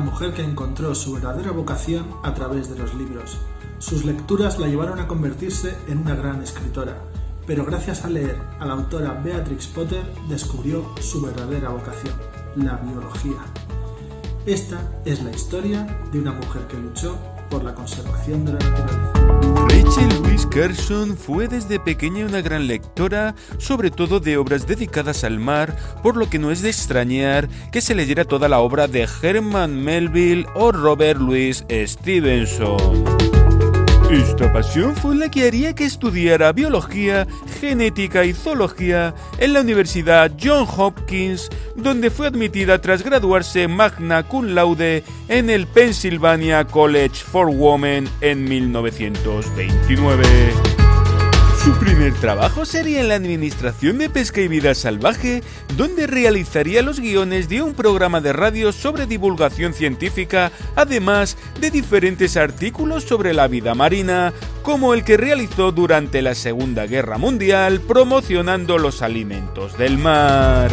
mujer que encontró su verdadera vocación a través de los libros. Sus lecturas la llevaron a convertirse en una gran escritora, pero gracias a leer a la autora Beatrix Potter descubrió su verdadera vocación, la biología. Esta es la historia de una mujer que luchó por la conservación de la naturaleza. Rachel Louise Carson fue desde pequeña una gran lectora, sobre todo de obras dedicadas al mar, por lo que no es de extrañar que se leyera toda la obra de Herman Melville o Robert Louis Stevenson. Esta pasión fue la que haría que estudiara biología, genética y zoología en la Universidad John Hopkins, donde fue admitida tras graduarse magna cum laude en el Pennsylvania College for Women en 1929. Su primer trabajo sería en la Administración de Pesca y Vida Salvaje, donde realizaría los guiones de un programa de radio sobre divulgación científica, además de diferentes artículos sobre la vida marina, como el que realizó durante la Segunda Guerra Mundial promocionando los alimentos del mar.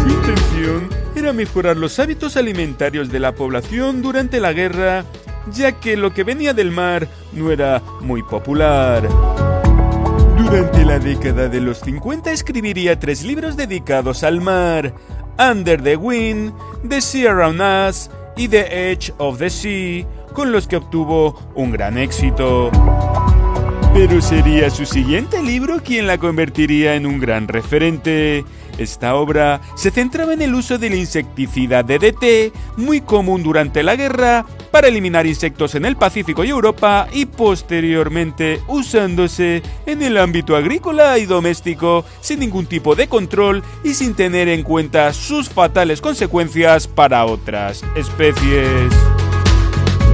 Su intención era mejorar los hábitos alimentarios de la población durante la guerra ya que lo que venía del mar no era muy popular. Durante la década de los 50 escribiría tres libros dedicados al mar, Under the Wind, The Sea Around Us y The Edge of the Sea, con los que obtuvo un gran éxito. Pero sería su siguiente libro quien la convertiría en un gran referente. Esta obra se centraba en el uso del insecticida DDT, muy común durante la guerra, para eliminar insectos en el Pacífico y Europa y posteriormente usándose en el ámbito agrícola y doméstico sin ningún tipo de control y sin tener en cuenta sus fatales consecuencias para otras especies.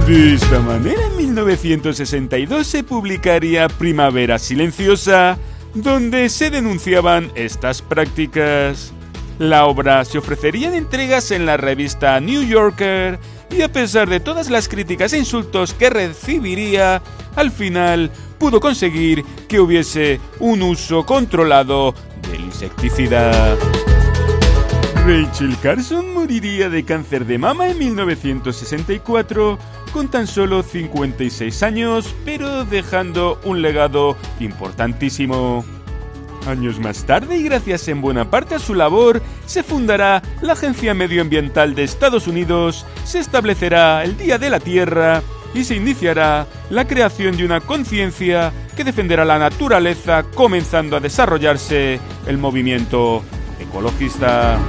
De esta manera, en 1962 se publicaría Primavera Silenciosa, donde se denunciaban estas prácticas. La obra se ofrecería en entregas en la revista New Yorker y a pesar de todas las críticas e insultos que recibiría, al final pudo conseguir que hubiese un uso controlado del insecticida. Rachel Carson moriría de cáncer de mama en 1964 con tan solo 56 años, pero dejando un legado importantísimo. Años más tarde, y gracias en buena parte a su labor, se fundará la Agencia Medioambiental de Estados Unidos, se establecerá el Día de la Tierra y se iniciará la creación de una conciencia que defenderá la naturaleza, comenzando a desarrollarse el movimiento ecologista.